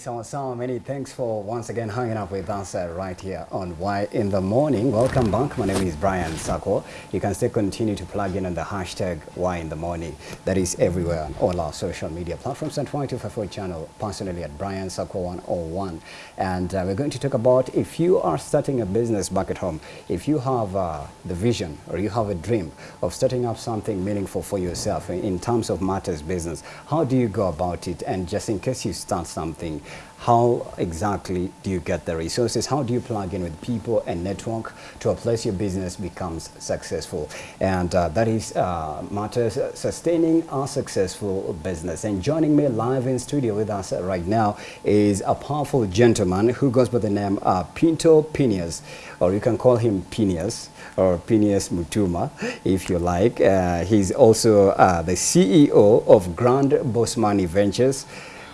So, many thanks for once again hanging up with us uh, right here on Why in the Morning. Welcome back. My name is Brian Sako. You can still continue to plug in on the hashtag Why in the Morning. That is everywhere on all our social media platforms and Y254 channel, personally at Brian Sako 101. And uh, we're going to talk about if you are starting a business back at home, if you have uh, the vision or you have a dream of starting up something meaningful for yourself in, in terms of matters business, how do you go about it? And just in case you start something, how exactly do you get the resources? How do you plug in with people and network to a place your business becomes successful? And uh, that is uh, matters sustaining a successful business. And joining me live in studio with us right now is a powerful gentleman who goes by the name uh, Pinto Pinius, or you can call him Pinius or Pinius Mutuma, if you like. Uh, he's also uh, the CEO of Grand Boss Money Ventures.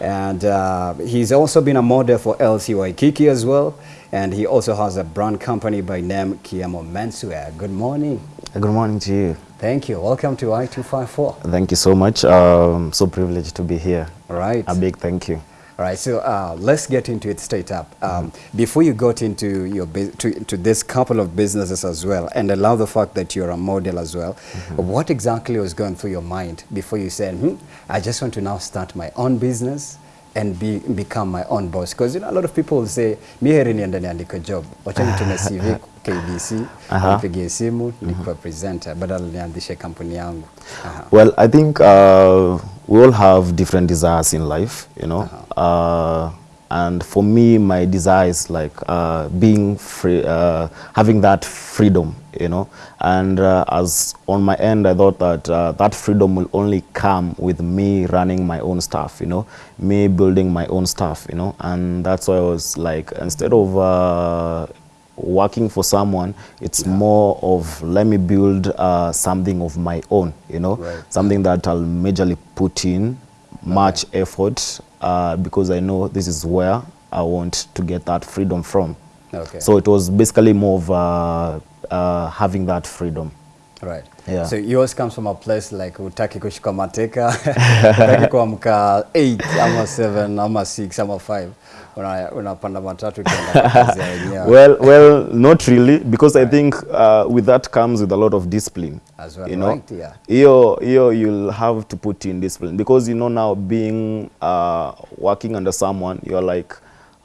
And uh, he's also been a model for LC Waikiki as well. And he also has a brand company by name Kiamo Menswear. Good morning. Good morning to you. Thank you. Welcome to Y254. Thank you so much. Um, so privileged to be here. Right. A big thank you. All right, so uh, let's get into it straight up. Um, mm -hmm. Before you got into your to, to this couple of businesses as well, and allow love the fact that you're a model as well. Mm -hmm. What exactly was going through your mind before you said, hmm, I just want to now start my own business and be, become my own boss? Because you know, a lot of people will say, mi heri niende niandike job, wacha nitume KBC, nipigie simu, presenter, badala nianzishe kampuni yangu. Well, I think uh, we all have different desires in life, you know. Uh, and for me, my desire is like uh, being free, uh, having that freedom, you know. And uh, as on my end, I thought that uh, that freedom will only come with me running my own stuff, you know, me building my own stuff, you know. And that's why I was like, instead of uh, working for someone, it's yeah. more of let me build uh, something of my own, you know, right. something that I'll majorly put in much okay. effort uh, because I know this is where I want to get that freedom from. Okay. So it was basically more of uh, uh, having that freedom. Right. Yeah. So yours comes from a place like utaki kushika mateka, utaki kuamka 8 ama 7 ama 6 ama 5 unapanda matatu well well not really because right. i think uh, with that comes with a lot of discipline as well you know right, yeah hiyo hiyo you'll have to put in discipline because you know now being uh, working under someone you're like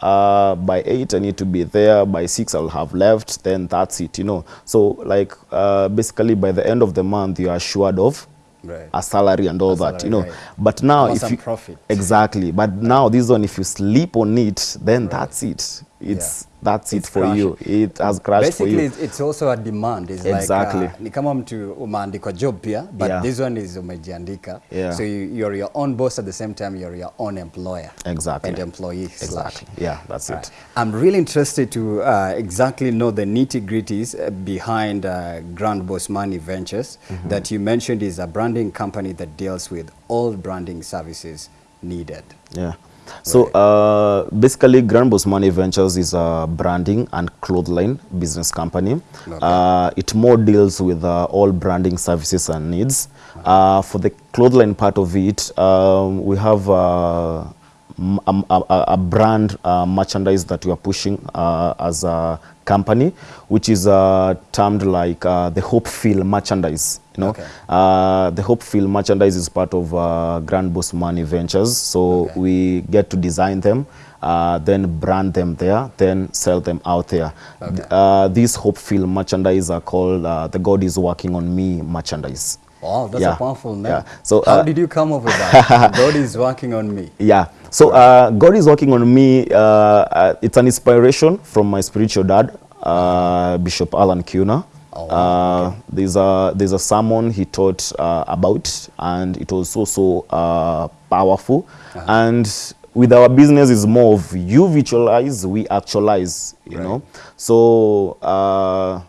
uh, by 8 I need to be there, by six I'll have left, then that's it, you know. So like uh, basically by the end of the month you are assured of right. a salary and all a that, salary, you know. Right. But now if you profit. exactly, but now this one if you sleep on it, then right. that's it. It's yeah that's it's it for crashed. you. It has crashed Basically, for you. It's also a demand. It's exactly. like, uh, ni kama mtu umeandikwa job pia, but yeah. this one is umejiandika. Yeah. So you, you're your own boss at the same time you're your own employer. Exactly. And employee Exactly. Slash. Yeah, that's right. it. I'm really interested to uh, exactly know the nitty-gritties uh, behind uh, Grand Boss Money Ventures mm -hmm. that you mentioned is a branding company that deals with all branding services needed. Yeah. So uh, basically, Grand Money Ventures is a branding and clothing business company. Uh, it more deals with uh, all branding services and needs. Uh, for the clothing part of it, um, we have uh, a, a, a, brand uh, merchandise that we are pushing as a company, which is termed like the Hope Feel merchandise. You know, okay. uh, the Hopefield merchandise is part of uh, Grand Boss Money Ventures. So okay. we get to design them, uh, then brand them there, then sell them out there. Okay. Uh, these Hopefield merchandise are called uh, the God is Working on Me merchandise. Wow, that's yeah. a powerful name. Yeah. So, How uh, did you come up with that? God is working on me. Yeah. So uh, God is working on me. Uh, uh, it's an inspiration from my spiritual dad, uh, Bishop Allan Kiuna. Oh, wow. uh, there's a there's a sermon he taught uh, about, and it was so so uh, powerful. -huh. And with our business, is more of you visualize, we actualize. You right. know, so uh,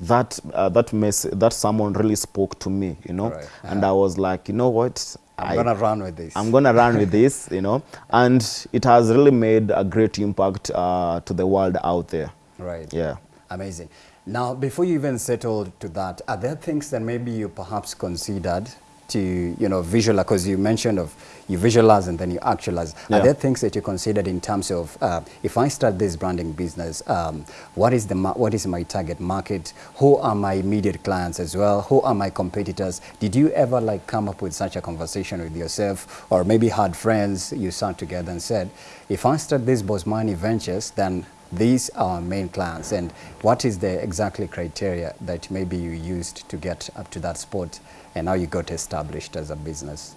that uh, that mess that someone really spoke to me. You know, right. -huh. and I was like, you know what. I'm gonna run with this. I'm gonna run with this, you know, and it has really made a great impact uh, to the world out there. Right. Yeah. Amazing. Now, before you even settled to that, are there things that maybe you perhaps considered to, you know, visualize, because you mentioned of you visualize and then you actualize. Yeah. Are there things that you considered in terms of, uh, if I start this branding business, um, what is the ma- what is my target market? Who are my immediate clients as well? Who are my competitors? Did you ever like come up with such a conversation with yourself, or maybe had friends you sat together and said, if I start this Boss Money Ventures, then these are main clients, and what is the exactly criteria that maybe you used to get up to that spot, and now you got established as a business?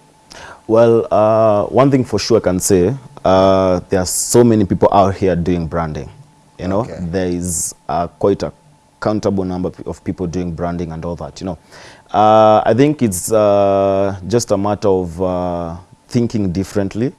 Well, uh, one thing for sure I can say, uh, there are so many people out here doing branding. You know, Okay. there is uh, quite a countable number of people doing branding and all that. You know, uh, I think it's uh, just a matter of uh, thinking differently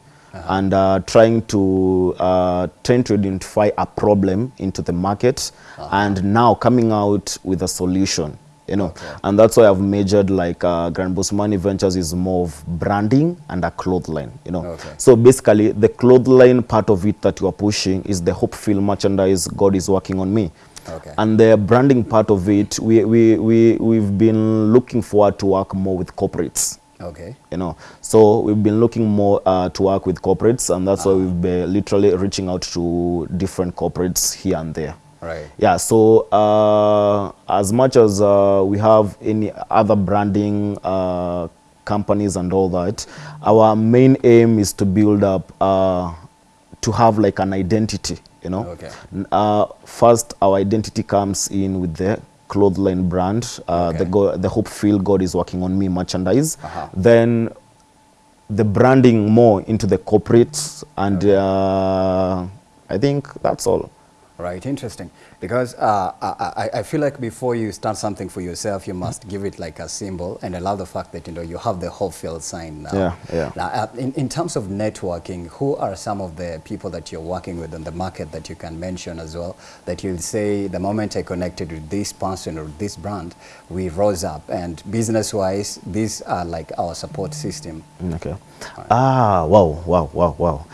and uh, trying to uh, trying to identify a problem into the market and now coming out with a solution. You know, Okay. and that's why I've majored like uh, Grand Boss Money Ventures is more of branding and a clothesline, you know. Okay. So basically, the clothesline part of it that you are pushing is the Hopefield merchandise God is working on me. Okay. And the branding part of it, we, we, we, we've been looking forward to work more with corporates. Okay. You know, so we've been looking more uh, to work with corporates, and that's why we've been literally reaching out to different corporates here and there. Right. Yeah, so uh, as much as uh, we have any other branding uh, companies and all that, our main aim is to build up, uh, to have like an identity, you know. Okay. Uh, first, our identity comes in with the clothesline brand, uh, the, go- the Hope Feel God is working on me merchandise. Uh-huh. Then the branding more into the corporates, and uh, I think that's all. Right, interesting. Because uh, I, I- I feel like before you start something for yourself, you must give it like a symbol. And I love the fact that you know you have the Hopefield sign now. Yeah, yeah. Now, uh, in, in terms of networking, who are some of the people that you're working with in the market that you can mention as well? That you'll say the moment I connected with this person or this brand, we rose up. And business-wise, these are like our support system. Mm, Okay. Ah, wow, wow, wow, wow.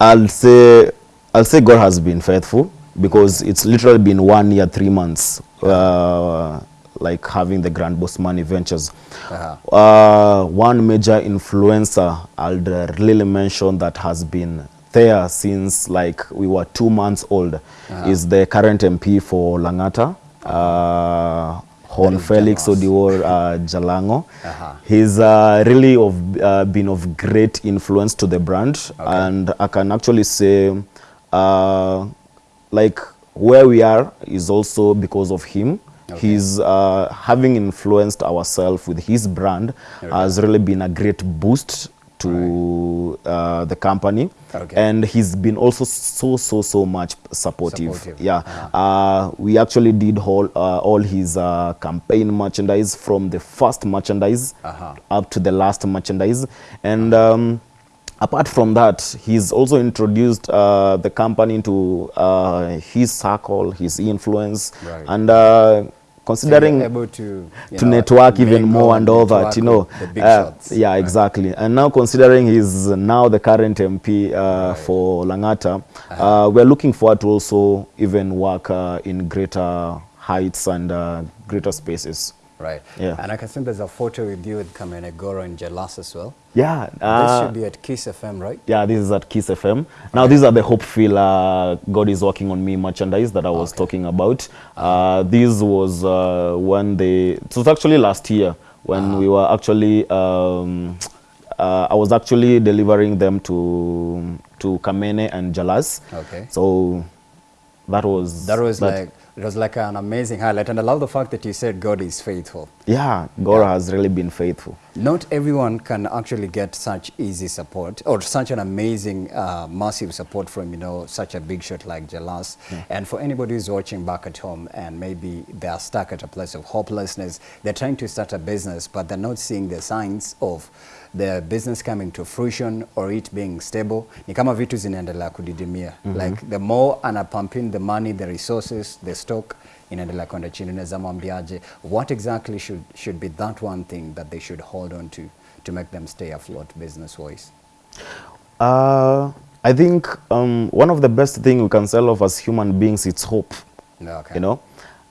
I'll say, I'll say God has been faithful because it's literally been one year, three months, uh, like having the Grand Boss Money Ventures. Uh-huh. Uh, one major influencer I'll really mention that has been there since like we were two months old is the current MP for Langata, uh, Hon Felix. Odiwuor uh, Jalango. Uh-huh. He's uh, really of, uh, been of great influence to the brand, and I can actually say, uh, like where we are is also because of him. Okay. He's uh, having influenced ourselves with his brand has really been a great boost to uh, the company, Okay. and he's been also so so so much supportive. Supportive. Yeah, uh, we actually did all uh, all his uh, campaign merchandise from the first merchandise Uh-huh. up to the last merchandise, and um, apart from that, he's also introduced uh, the company into uh, his circle, his influence, Right. and uh, considering you're able to, to know, network even more and all that, you know. with The Uh, shots. yeah, exactly. And now considering he's now the current MP uh, for Langata, uh, we're looking forward to also even work uh, in greater heights and uh, greater spaces. Right. Yeah. And I can see there's a photo with you with Kamene Goro and Jalas as well. Yeah. this uh, should be at Kiss FM, right? Yeah, this is at Kiss FM. Now, these are the Hopeful uh, God is Working on Me merchandise that I was talking about. Uh, this was uh, when they, it was actually last year when we were actually, um, uh, I was actually delivering them to to Kamene and Jalas. Okay. So that was. That was like it was like an amazing highlight, and I love the fact that you said God is faithful. Yeah, God has really been faithful. Not everyone can actually get such easy support or such an amazing, uh, massive support from you know such a big shot like Jalas. And for anybody who's watching back at home and maybe they are stuck at a place of hopelessness, they're trying to start a business, but they're not seeing the signs of the business coming to fruition or it being stable. Ni kama vitu zinaendelea kudidimia. Like the more ana pump in the money, the resources, the stock inaendelea kwenda chini. Unaweza mwambiaje what exactly should, should be that one thing that they should hold on to to make them stay afloat business wise? Uh, I think um, one of the best thing we can sell off as human beings is hope. Okay. You know,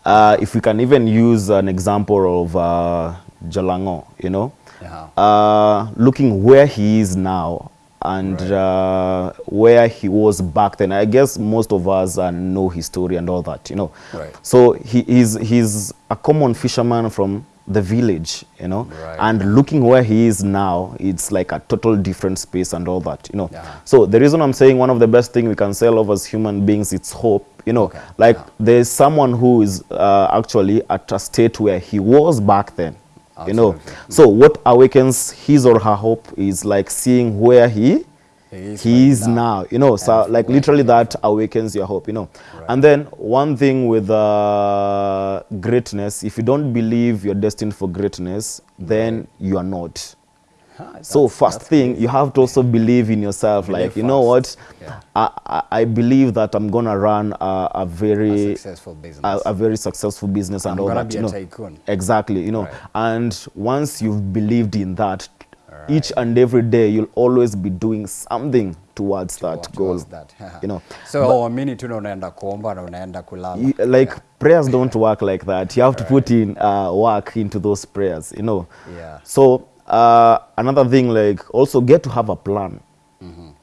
uh, if we can even use an example of uh, Jalango, you know, Yeah. uh, looking where he is now and Right. uh, where he was back then. I guess most of us uh, know his story and all that, you know. Right. So he is he's a common fisherman from the village, you know. Right. And looking where he is now, it's like a total different space and all that, you know. Yeah. So the reason I'm saying one of the best thing we can sell of as human beings, it's hope. You know, Okay. like Yeah. there's someone who is uh, actually at a state where he was back then. You know, so what awakens his or her hope is like seeing where he He is he is now. You know, so like literally that awakens your hope. You know, Right. and then one thing with uh, greatness, if you don't believe you're destined for greatness, then you are not. Huh, So first thing, crazy. you have to also believe in yourself. Believe like, you know what? Yeah. I, I, believe that I'm gonna run a, a A very successful business. a, a very successful business and I'm all gonna that. be you a know. tycoon. Exactly, you know. Right. And once you've believed in that, each and every day you'll always be doing something towards that Towards goal. that. You know. so uamini tu na unaenda kuomba na unaenda kulala like prayers don't work like that. You have to put in uh, work into those prayers, you know. Yeah. So uh, another thing, like also get to have a plan.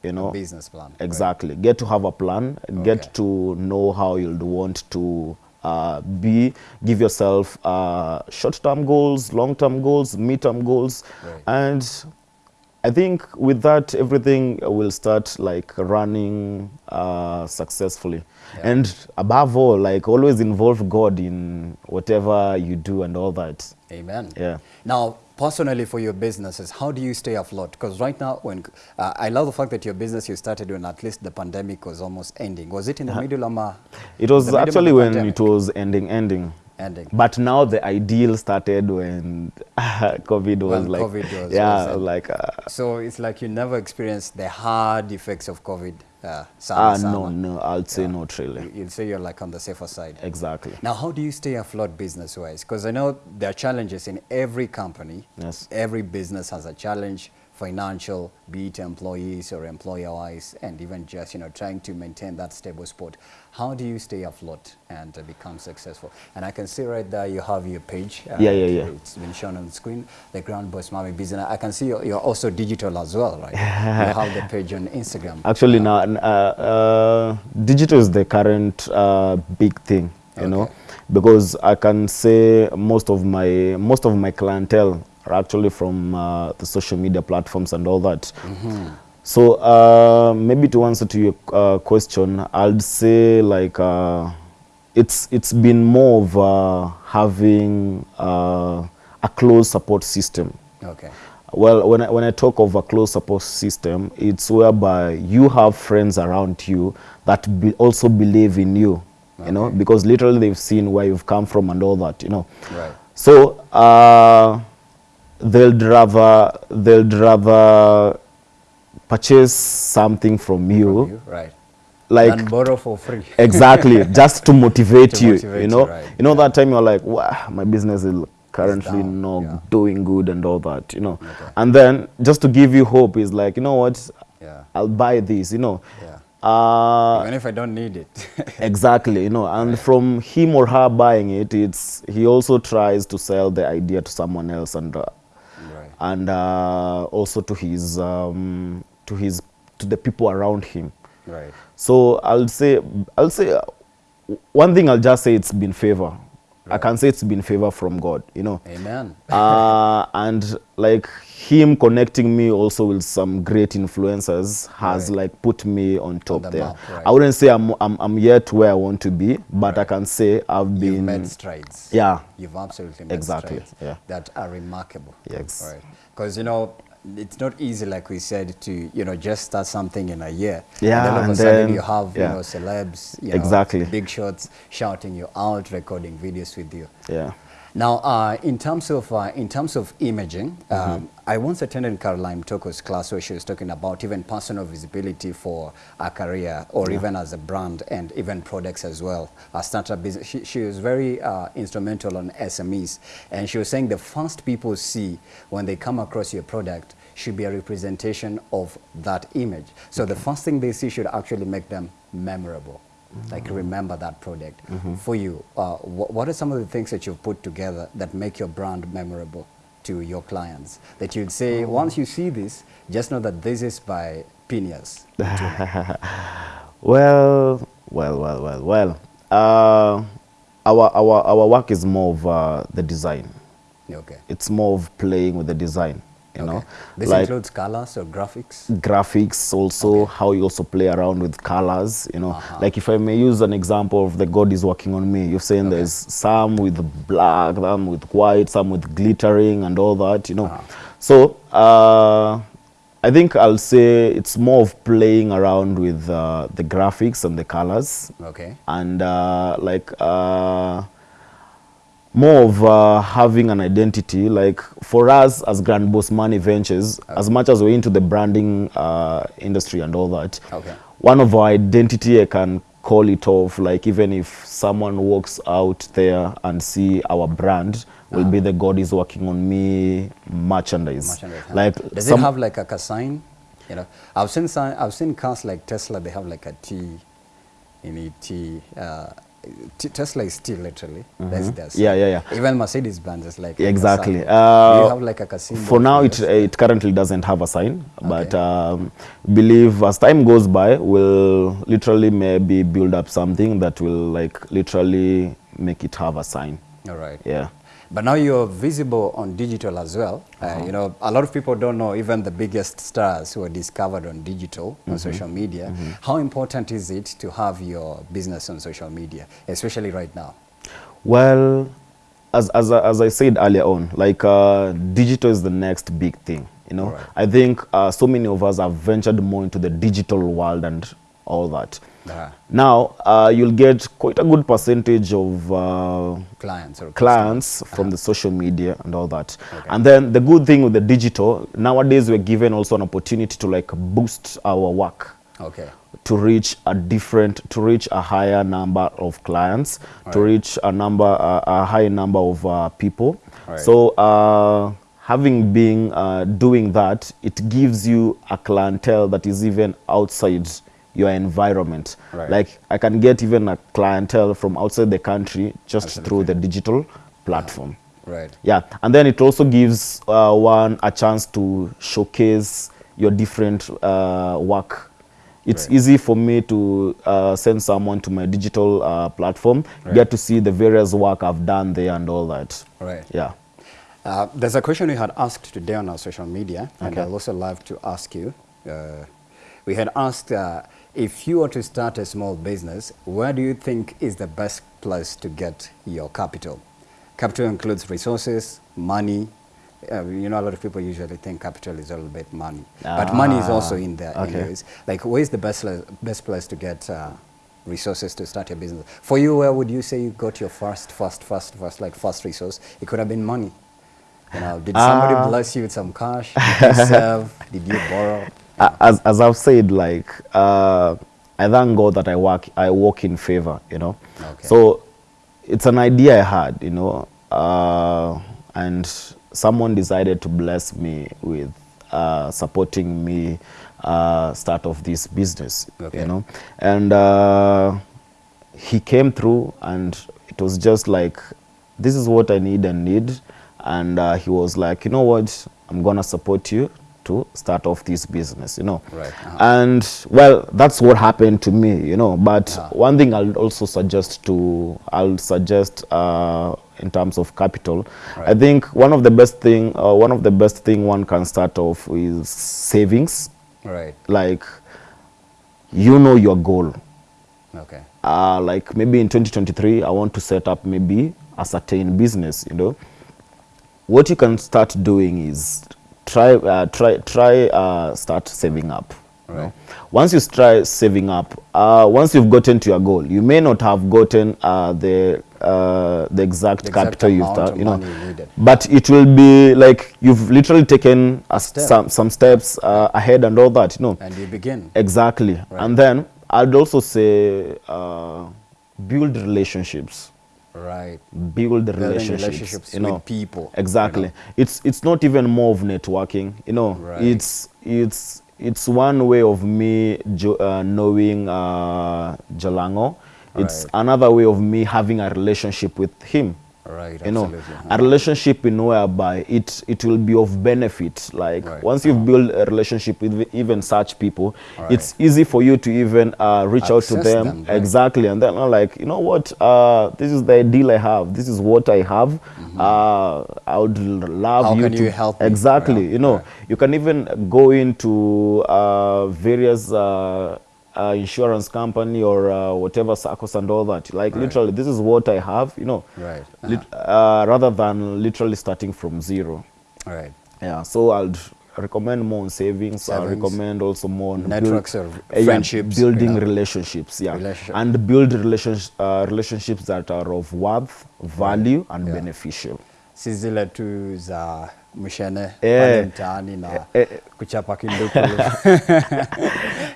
You know. business plan right. Exactly. Get to have a plan. Okay. Get to know how you'll want to uh, be. Give yourself uh, short-term goals, long-term goals, mid-term goals, Right. and I think with that everything will start like running uh, successfully. Yeah. And above all, like always involve God in whatever you do and all that. Amen. Yeah. Now, personally, for your businesses, how do you stay afloat? Because right now, when uh, I love the fact that your business you started when at least the pandemic was almost ending. Was it in the uh, middle of a, It was actually when pandemic? it was ending, ending. ending? But now the ideal started when COVID was When like, COVID was- yeah, was like, uh, So it's like you never experienced the hard effects of COVID. Uh, ah, no, no, I'd say Yeah. not really. You- You'd say you're like on the safer side. Exactly. Now, how do you stay afloat business-wise? Because I know there are challenges in every company. Yes. Every business has a challenge, financial, be it employees or employer-wise, and even just you know trying to maintain that stable spot. How do you stay afloat and uh, become successful? And I can see right there you have your page. uh, Yeah, yeah, yeah. It's been shown on the screen. The Grand Boss Money Business. I can see you're, you're also digital as well, right? you have the page on Instagram. Actually, now, uh, uh, digital is the current uh, big thing, you know, because I can say most of my most of my clientele are actually from uh, the social media platforms and all that. So uh, maybe to answer to your uh, question, I'd say like uh, it's it's been more of uh, having uh, a close support system. Okay. Well, when I, when I talk of a close support system, it's whereby you have friends around you that be also believe in you, you know, because literally they've seen where you've come from and all that, you know. Right. So uh, they'll rather they'll rather purchase something from you, From you, right. like and borrow for free. exactly just to motivate To you motivate you you, know right, you know that time you're like wow my business is currently down, not yeah. doing good and all that you know Okay. and then just to give you hope is like you know what Yeah. i'll buy this you know Yeah. uh Even if I don't need it. exactly you know and from him or her buying it it's he also tries to sell the idea to someone else and uh. And uh, also to his um, to his to the people around him Right. so I'll say, I'll say, uh, one thing I'll just say it's been favor. I can say it's been favor from God, you know. Amen. uh, and like him connecting me also with some great influencers has Right. like put me on top on the there. map, right. I wouldn't say I'm, I'm, I'm yet where I want to be, but I can say I've You've been, made strides. yeah, You've absolutely made Exactly, strides yeah. that are remarkable. Yes. Right. Because, you know, it's not easy, like we said, to, you know, just start something in a year. Yeah, And then all of a sudden you have, yeah. you know, celebs, you know, Exactly. big shots shouting you out, recording videos with you. yeah. Now, uh, in terms of uh, in terms of imaging, Mm-hmm. um, I once attended Caroline Mutoko's class where she was talking about even personal visibility for a career or even as a brand and even products as well. A startup business. She, she was very uh, instrumental on SMEs, and she was saying the first people see when they come across your product should be a representation of that image. So the first thing they see should actually make them memorable. Like remember that product. For you, uh, wh what are some of the things that you've put together that make your brand memorable? To your clients that you'd say once you see this, just know that this is by Phineas? Well, well, well, well, well. Uh, our, our, our work is more of uh, the design. okay. It's more of playing with the design, you know. This like includes colors or graphics? graphics also, how you also play around with colors, you know. Uh-huh. Like if I may use an example of the God is working on me, you're saying Okay. there's some with black, some with white, some with glittering and all that, you know. Uh-huh. So, uh, I think I'll say it's more of playing around with uh, the graphics and the colors Okay. and uh, like uh, more of uh, having an identity like for us as grand boss money ventures as much as we're into the branding uh, industry and all that Okay. one of our identity i can call it off like even if someone walks out there and see our brand will be the god is working on me merchandise, Merchandise, huh? like Does some- it have like a, sign? You know, I've seen I've seen cars like Tesla. They have like a T in it. Uh, T, Tesla is still literally. That's their sign. Mm-hmm. Yeah, yeah, yeah. Even Mercedes Benz is like exactly uh, you have like a, casino for now it, it currently doesn't have a sign okay. but um, believe as time goes by we'll literally maybe build up something that will like literally make it have a sign All right. yeah But now you're visible on digital as well. Uh, Uh-huh. you know, a lot of people don't know even the biggest stars who are discovered on digital, Mm-hmm. on social media. How important is it to have your business on social media, especially right now? well as, as, as i said earlier on like uh, digital is the next big thing you know Right. i think uh, so many of us have ventured more into the digital world and all that Uh, now uh, you'll get quite a good percentage of uh, clients or clients from the social media and all that. Okay. And then the good thing with the digital, nowadays we're given also an opportunity to like boost our work Okay. to reach a different, to reach a higher number of clients, to Right. reach a number, uh, a high number of uh, people. Right. So uh, having been uh, doing that, it gives you a clientele that is even outside your environment. Right. Like I can get even a clientele from outside the country just Absolutely. through the digital platform. Right. Yeah, and then it also gives uh, one a chance to showcase your different uh, work. It's Right. easy for me to uh, send someone to my digital uh, platform, Right. get to see the various work I've done there and all that. Right. Yeah. Uh, there's a question we had asked today on our social media, and I'd also love to ask you. Uh, we had asked uh, if you were to start a small business, where do you think is the best place to get your capital? Capital includes resources, money. Uh, you know, a lot of people usually think capital is all about money, but money is also in there. okay. Anyways, like, where is the best best place to get uh, resources to start your business? For you, where would you say you got your first, first, first, first, like first resource? It could have been money. You know, did somebody Ah. bless you with some cash? Did you serve? Did you borrow? As, as I've said, like uh, I thank God that I work I walk in favor, you know. Okay. So it's an idea I had, you know, uh, and someone decided to bless me with uh, supporting me uh, start of this business, Okay. you know, and uh, he came through, and it was just like, this is what I need and need, and uh, he was like, you know what, I'm gonna support you to start off this business, you know. Right, uh-huh. And well, that's what happened to me, you know. But Ah. one thing I'll also suggest to, I'll suggest uh, in terms of capital, I think one of the best thing, uh, one of the best thing one can start off is savings. Right. Like, you know your goal. Okay. Uh, like maybe in 2023, I want to set up maybe a certain business, you know. What you can start doing is try, uh, try, try, uh, start saving up. you know. Right. Once you try saving up, uh, once you've gotten to your goal, you may not have gotten uh, the uh, the exact The exact capital you've done, you know, money you needed. but it will be like you've literally taken a step. some some steps uh, ahead and all that, you know. And you begin. Exactly. Right. And then I'd also say uh, build relationships. Right. Build Building relationships. relationships you know. people. Exactly. It's it's not even more of networking. You know. Right. It's it's it's one way of me uh, knowing uh, Jalango. It's Right. another way of me having a relationship with him. Right, you know absolutely. a relationship in whereby it it will be of benefit like Right. once you've built a relationship with even such people Right. it's easy for you to even uh, reach out to them, them, right. exactly and then I'm like you know what uh, this is the deal i have this is what i have uh, i would love. How you to you help me? exactly you know you can even go into uh, various uh, insurance company or uh, whatever circles and all that like right. literally this is what i have you know Right. Uh lit- uh, rather than literally starting from zero Right. yeah so i'd recommend more on savings, i Savings. recommend also more on build- Networks uh, yeah, friendships, building you know. relationships yeah Relationship. and build relations, uh, relationships that are of worth value and Yeah. beneficial si zile tu za mshene pale mtaani na Eh, kuchapa kinduku.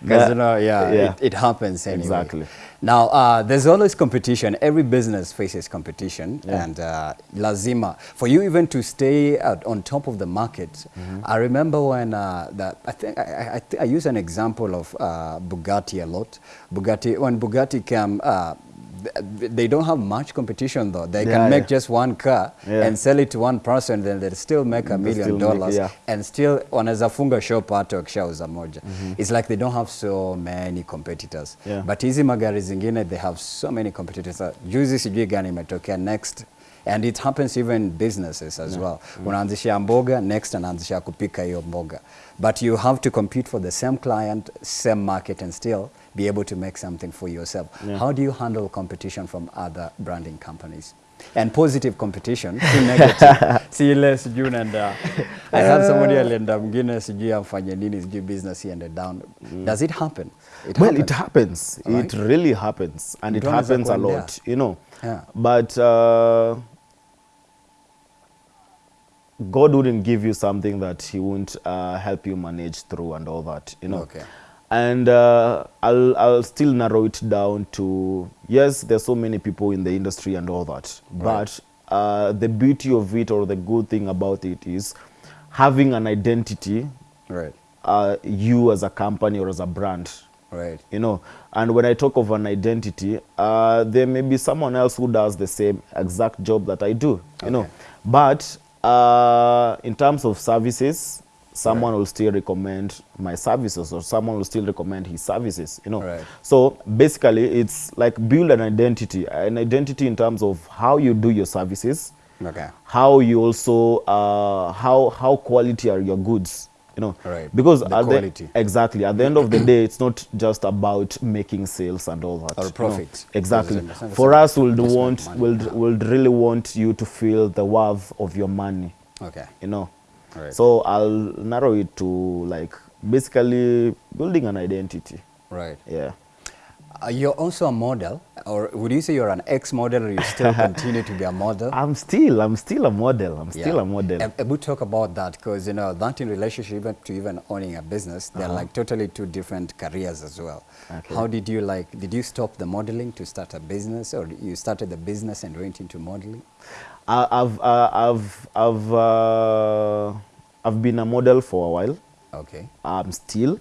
Because you know yeah, Yeah. It, it happens anyway. Exactly. now uh, there's always competition. Every business faces competition. Yeah. and uh, lazima. For you even to stay at, on top of the market I remember when uh, that I think I, I, I, use an example of uh, Bugatti a lot. Bugatti when Bugatti came uh, they don't have much competition though they Yeah, can make yeah. just one car Yeah. and sell it to one person then they still make a They million dollars make- and still wanaweza funga shop hata wakishauza moja it's like they don't have so many competitors Yeah. but hizi magari zingine they have so many competitors juzi sijui gani imetokea next and it happens even businesses as yeah. well Mm. unaanzisha mboga next anaanzisha kupika hiyo mboga but you have to compete for the same client same market and still be able to make something for yourself. Yeah. how do you handle competition from other branding companies? And positive competition si negative. Si ile sijui unaenda. I had somebody alienda mwingine sijui amfanye nini sijui business iende down. Does it happen? It well it happens. Right. it really happens. And it happens a lot you know. Yeah. but uh, god wouldn't give you something that he won't uh, help you manage through and all that you know. Okay. And uh, I'll, I'll still narrow it down to yes there's so many people in the industry and all that. But uh, the beauty of it or the good thing about it is having an identity right. uh, you as a company or as a brand. Right. You know and when i talk of an identity uh, there may be someone else who does the same exact job that i do you know. But uh, in terms of services someone will still recommend my services or someone will still recommend his services you know. Right. so basically it's like build an identity an identity in terms of how you do your services okay. how you also uh, how how quality are your goods you know. Right. because The at quality. the, exactly. At the end of the day it's not just about making sales and all that Or profit. exactly. Because it's not- for us we'll want we'll, we'll really want you to feel the worth of your money okay. you know Right. so i'll narrow it to like basically building an identity right yeah uh, you're also a model or would you say you're an ex-model or you still continue to be a model i'm still i'm still a model i'm still Yeah. a model And, and we'll talk about that because you know that in relationship even to even owning a business, they're like totally two different careers as well. Okay. How did you like? Did you stop the modeling to start a business, or you started the business and went into modeling? I, I've uh, I've I've uh, I've been a model for a while. Okay. I'm still.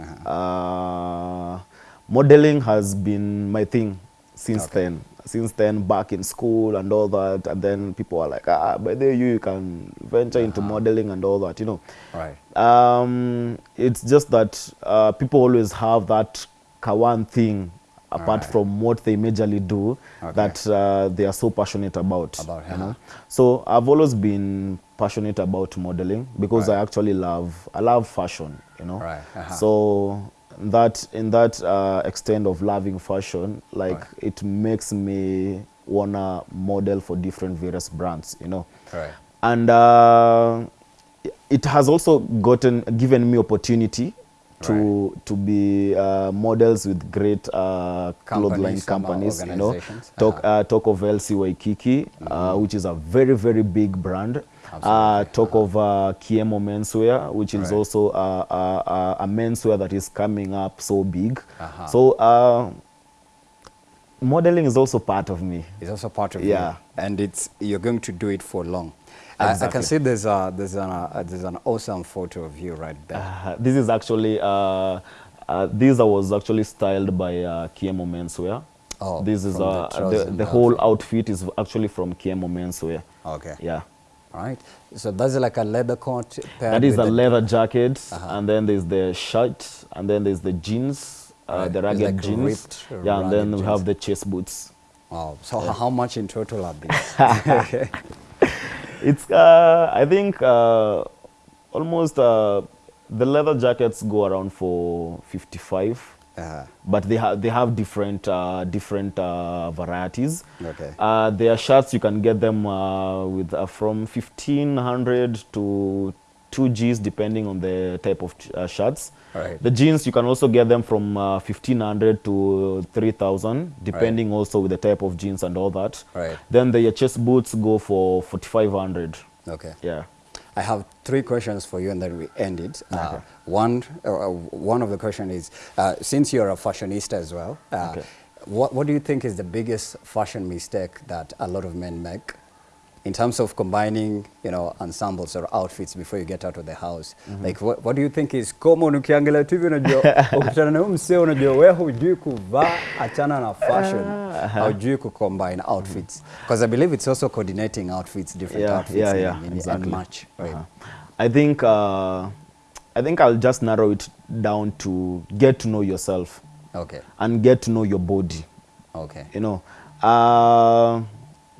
Uh-huh. Uh, modeling has been my thing since Okay. then. Since then, back in school and all that, and then people are like, ah, by the you, you can venture into Uh-huh. modeling and all that, you know. Right. Um, it's just that uh, people always have that kawan thing apart right. from what they majorly do Okay. that uh, they are so passionate about. About, you know. So I've always been passionate about modeling because Right. I actually love I love fashion. You know. Right, uh-huh. So that in that uh, extent of loving fashion, like Right. it makes me wanna model for different various brands. You know Right. and uh, it has also gotten given me opportunity to to be uh, models with great uh, clothesline Companies, you know talk Uh-huh. uh, talk of LC Waikiki uh, which is a very very big brand uh, talk of uh, Kiemo menswear which is Right. also uh, uh, uh, a menswear that is coming up so big Uh-huh. so uh, modeling is also part of me It's also part of me. Yeah. you, and it's you're going to do it for long. I, I can see there's a there's an uh, there's an awesome photo of you right there. Uh, this is actually uh, uh, this was actually styled by uh, Kiemo Menswear. Oh, this is the uh, the, the whole outfit is actually from Kiemo Menswear. Okay. Yeah. All right. So that's like a leather coat. That is a leather jacket, Uh-huh. and then there's the shirt, and then there's the jeans, uh, Right. the It's ragged like jeans. ripped, yeah, and then ragged we have the chest boots. Wow. So h- how much in total are these? It's, uh, I think, uh, almost uh, the leather jackets go around for 55. uh, but they have they have different uh, different uh, varieties. Okay. Uh, their shirts you can get them uh, with uh, from fifteen hundred to two Gs depending on the type of uh, shirts. Right. The jeans you can also get them from uh, fifteen hundred to three thousand depending also with the type of jeans and all that. Right. Then the chest boots go for forty five hundred. okay. Yeah. I have three questions for you, and then we end it. Uh, Okay. one, uh, one of the question is, uh, since you're a fashionista as well, uh, Okay. what, what do you think is the biggest fashion mistake that a lot of men make in terms of combining, you know, ensembles or outfits before you get out of the house? mm -hmm. Like, what, what do you think is common ukiangalia tu hivi unajua, ukutana na huyu msee unajua wewe hujui kuvaa, achana na fashion, hujui ku combine outfits. Because I believe it's also coordinating outfits, different yeah, outfits yeah, yeah, in, in, exactly. and match. Right. Uh-huh. I think uh, I think I'll just narrow it down to get to know yourself Okay. and get to know your body. Okay. You know, uh,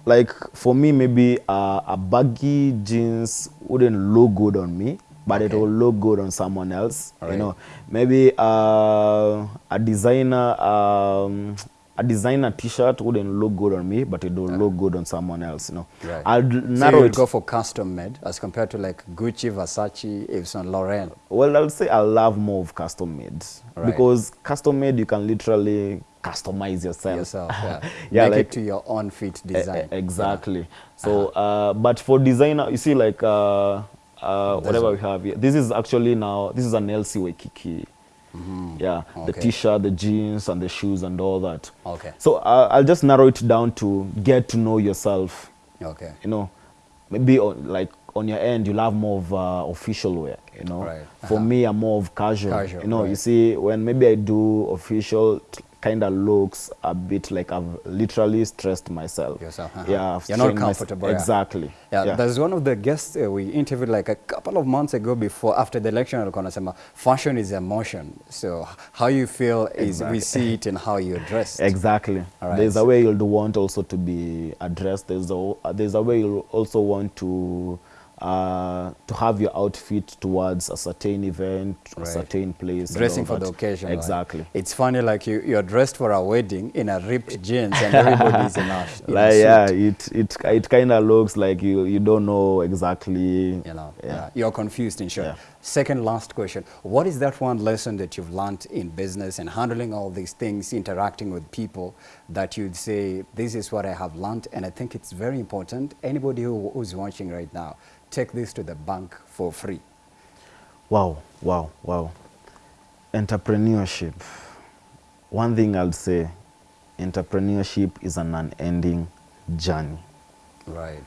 like for me, maybe uh, a baggy jeans wouldn't look good on me, but it will look good on someone else. Alright. You know, maybe uh, a designer. Um, a designer T-shirt wouldn't look good on me, but it will look good on someone else. You know, Right. I'll So narrow you it. go for custom made as compared to like Gucci, Versace, Yves Saint Laurent. Well, I'll say I love more of custom made Right. because custom made you can literally customize yourself. yourself. Yeah. Yeah, Make like- it to your own fit E- e- design. exactly. So, uh, but for designer, you see, like uh, uh, whatever we have here, this is actually now this is an LC Waikiki. The Mm-hmm. Okay. t-shirt, the jeans, and the shoes, and all that. Okay. So uh, I'll just narrow it down to get to know yourself. Okay. You know, maybe on, like on your end, you'll have more of uh, official wear. You know, Right. for Uh-huh. me, I'm more of casual. Casual, you know, you see, when maybe I do official, kind of looks a bit like I've literally stressed myself. Yourself, uh-huh. Yeah, I've You're not comfortable, yeah. Exactly. Yeah, there's one of the guests uh, we interviewed like a couple of months ago before after the election alikuwa anasema fashion is emotion so how you feel is we see it in how you're dressed Exactly. All right. There's a way you'll want also to be addressed. There's a uh, there's a way you'll also want to uh, to have your outfit towards a certain event, Right. a certain place. dressing for the occasion right? Exactly. it's funny like you you're dressed for a wedding in a ripped jeans and everybody's in a, in a Like suit. yeah, it it it kind of looks like you you don't know exactly. you know Yeah. yeah. you're confused in short Yeah. second last question what is that one lesson that you've learned in business and handling all these things interacting with people that you'd say this is what i have learned and i think it's very important anybody who, who's watching right now take this to the bank for free Wow, wow, wow. Entrepreneurship. One thing I'll say, entrepreneurship is an unending journey. right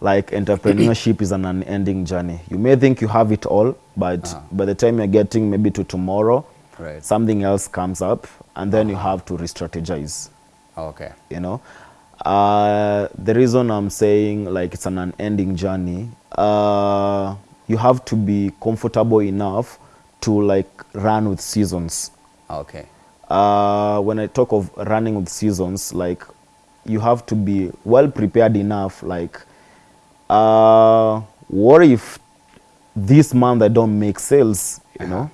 like entrepreneurship is an unending journey. You may think you have it all, but Uh-huh. by the time you're getting maybe to tomorrow, Right. something else comes up, and then you have to re-strategize. okay You know, uh, the reason I'm saying like it's an unending journey, uh, you have to be comfortable enough to like run with seasons okay uh, when I talk of running with seasons, like you have to be well prepared enough. Like, uh, what if this month I don't make sales? You know,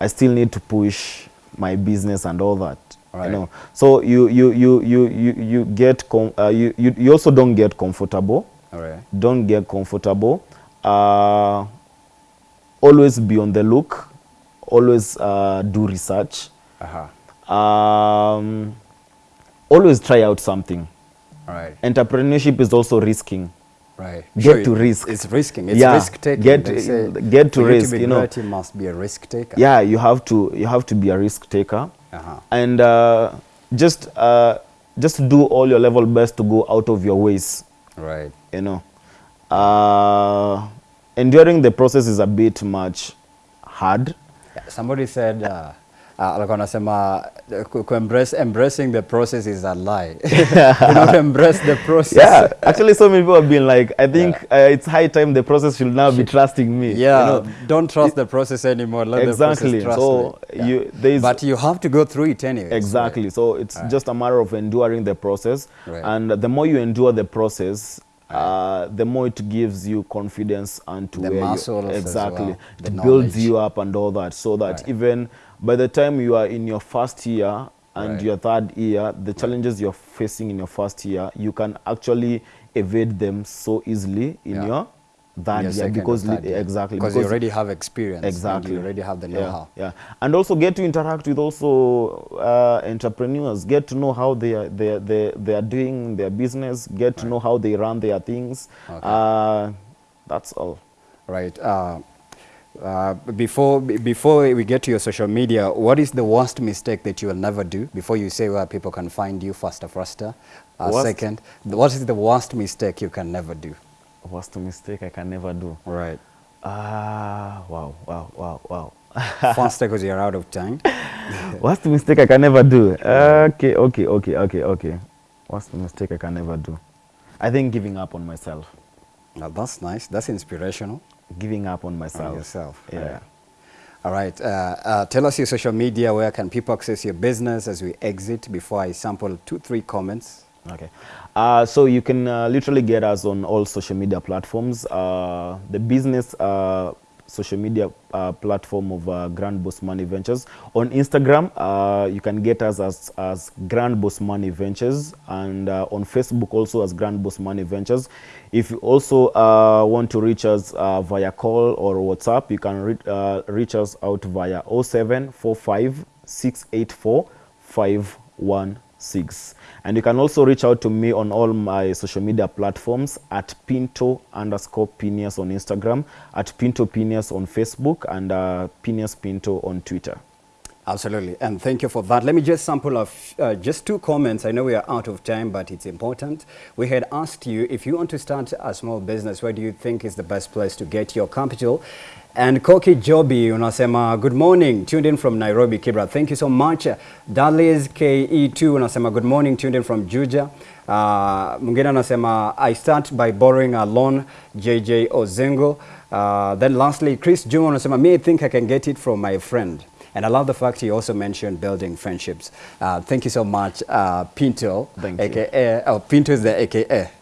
I still need to push my business and all that. Right. You know, so you you you you you, you get com- uh, you, you you also don't get comfortable. all right Don't get comfortable. Uh, always be on the look. Always uh, do research uh-huh um, always try out something. all right Entrepreneurship is also risking. right Get to risk. it's risking it's Yeah, risk taking get- say get to risk, to you know. must be a risk taker Yeah, you have to you have to be a risk taker, uh-huh and uh, just uh, just do all your level best to go out of your ways. right You know, uh, enduring the process is a bit much hard. Yeah, somebody said, uh, uh, alikuwa anasema ku- ku embrace, embracing the process is a lie. Do not embrace the process. yeah, actually, so many people have been like, I think uh, it's high time the process should now be trusting me. Yeah, you know? don't trust the process anymore. Let exactly. the process trust So me. you is but you have to go through it anyway. exactly. So it's just a matter of enduring the process, Right. and the more you endure the process. Uh, the more it gives you confidence and to The where you exactly well, it builds you up and all that so that Right. even by the time you are in your first year and Right. your third year the challenges you're facing in your first year you can actually evade them so easily in Yeah. your third year because third exactly because you already have experience. exactly you already have the know-how. yeah and also get to interact with also uh, entrepreneurs get to know how they are they they, they are doing their business get to know how they run their things Okay. uh, that's all Right. Uh, uh, before before we get to your social media, what is the worst mistake that you will never do? Before you say where people can find you faster, faster. Uh, second, what is the worst mistake you can never do? Worst mistake i can never do Right. ah wow wow wow wow faster because you're out of time. worst mistake i can never do okay okay okay okay okay Worst mistake i can never do i think giving up on myself Now that's nice. That's inspirational. Giving up on myself On yourself. yeah Right. All right. Uh, uh, tell us your social media. Where can people access your business as we exit? Before I sample two, three comments. Okay. Uh, so you can uh, literally get us on all social media platforms. Uh, the business uh, social media uh, platform of uh, Grand Boss Money Ventures. On Instagram, uh, you can get us as, as Grand Boss Money Ventures and uh, on Facebook also as Grand Boss Money Ventures. If you also uh, want to reach us uh, via call or WhatsApp, you can re- uh, reach us out via 0745 684 516. And you can also reach out to me on all my social media platforms at Pinto underscore Pinius on Instagram, at Pinto Pinius on Facebook, and uh, Pinius Pinto on Twitter. Absolutely, and thank you for that. Let me just sample of uh, just two comments. I know we are out of time, but it's important. We had asked you if you want to start a small business, where do you think is the best place to get your capital? And Koki Jobi unasema good morning, tuned in from Nairobi, Kibra. Thank you so much. Dalis KE2 unasema good morning, tuned in from Juja. Uh, anasema I start by borrowing a loan, JJ Ozengo. Uh, then lastly, Chris Juma unasema me I think I can get it from my friend. And I love the fact you also mentioned building friendships. Uh, thank you so much, uh, Pinto. Thank you. AKA, oh, Pinto is the AKA.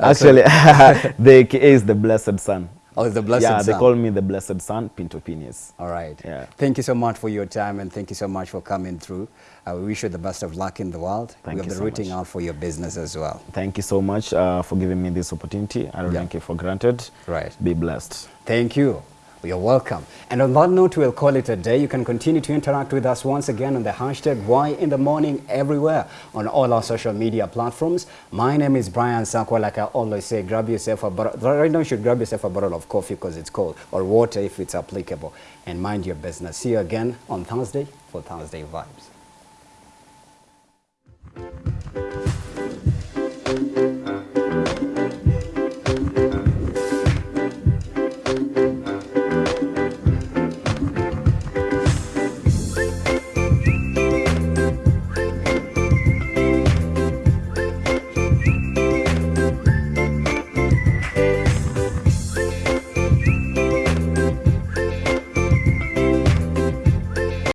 Actually, the AKA is the Blessed Son. Oh, the Blessed yeah, they call me the Blessed Son, Pinto Pinius. All right. Yeah. Thank you so much for your time and thank you so much for coming through. Uh, we wish you the best of luck in the world. Thank we'll you be so rooting much. out for your business as well. Thank you so much uh, for giving me this opportunity. I don't Yeah. take it for granted. Right. Be blessed. Thank you. You're welcome. And on that note, we'll call it a day. You can continue to interact with us once again on the hashtag Why in the Morning everywhere on all our social media platforms. My name is Brian Sakwa. Like I always say, grab yourself a bottle. Right now, you should grab yourself a bottle of coffee because it's cold or water if it's applicable. And mind your business. See you again on Thursday for Thursday Vibes.